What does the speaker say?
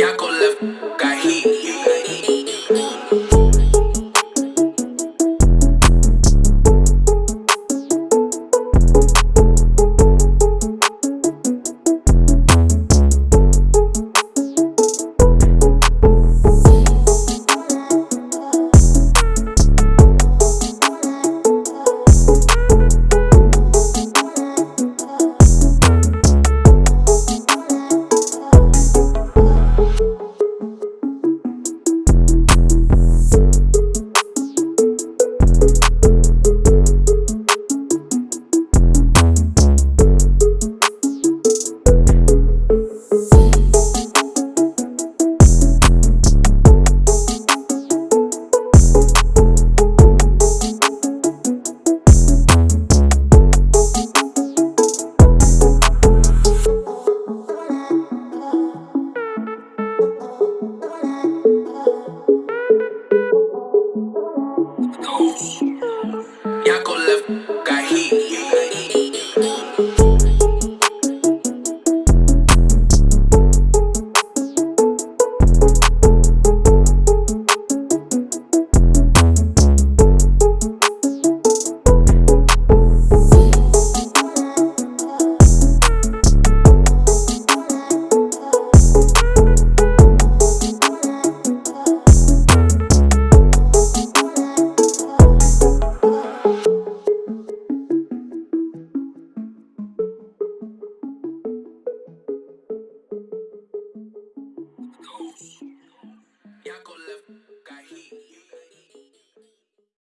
Y'all go left, got heat. ya con